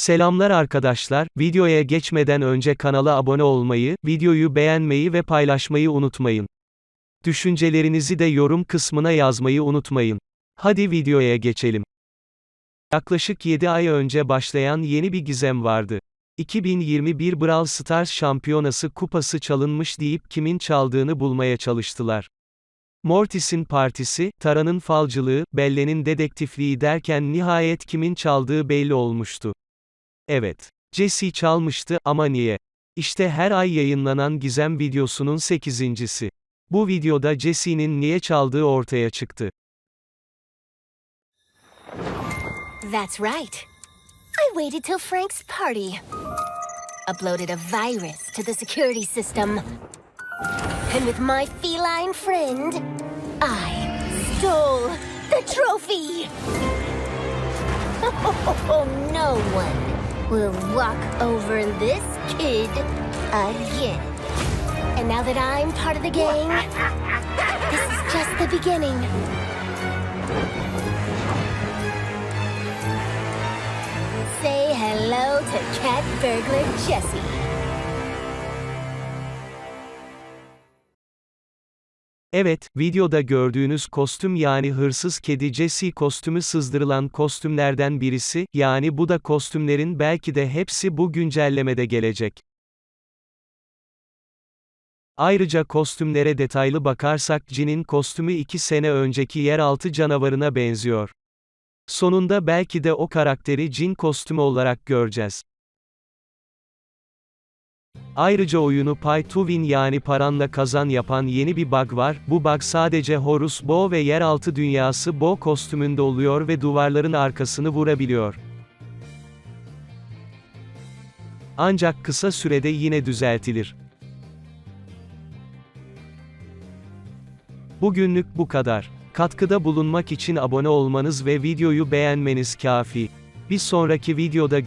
Selamlar arkadaşlar, videoya geçmeden önce kanala abone olmayı, videoyu beğenmeyi ve paylaşmayı unutmayın. Düşüncelerinizi de yorum kısmına yazmayı unutmayın. Hadi videoya geçelim. Yaklaşık 7 ay önce başlayan yeni bir gizem vardı. 2021 Brawl Stars Şampiyonası kupası çalınmış deyip kimin çaldığını bulmaya çalıştılar. Mortis'in partisi, Tara'nın falcılığı, Belle'nin dedektifliği derken nihayet kimin çaldığı belli olmuştu. Evet. Jesse çalmıştı, ama niye? İşte her ay yayınlanan gizem videosunun 8.si. Bu videoda Jesse'nin niye çaldığı ortaya çıktı. That's right. I waited till Frank's party. Uploaded a virus to the security system. And with my feline friend, I stole the trophy. Oh, no one will walk over this kid again. And now that I'm part of the gang, this is just the beginning. Say hello to Cat Burglar Jessie. Evet, videoda gördüğünüz kostüm yani hırsız kedi Jesse kostümü sızdırılan kostümlerden birisi, yani bu da kostümlerin belki de hepsi bu güncellemede gelecek. Ayrıca kostümlere detaylı bakarsak Jin'in kostümü 2 sene önceki yeraltı canavarına benziyor. Sonunda belki de o karakteri Jin kostümü olarak göreceğiz. Ayrıca oyunu Pay to Win yani paranla kazan yapan yeni bir bug var, bu bug sadece Horus Bo ve yeraltı dünyası Bo kostümünde oluyor ve duvarların arkasını vurabiliyor. Ancak kısa sürede yine düzeltilir. Bugünlük bu kadar. Katkıda bulunmak için abone olmanız ve videoyu beğenmeniz kafi. Bir sonraki videoda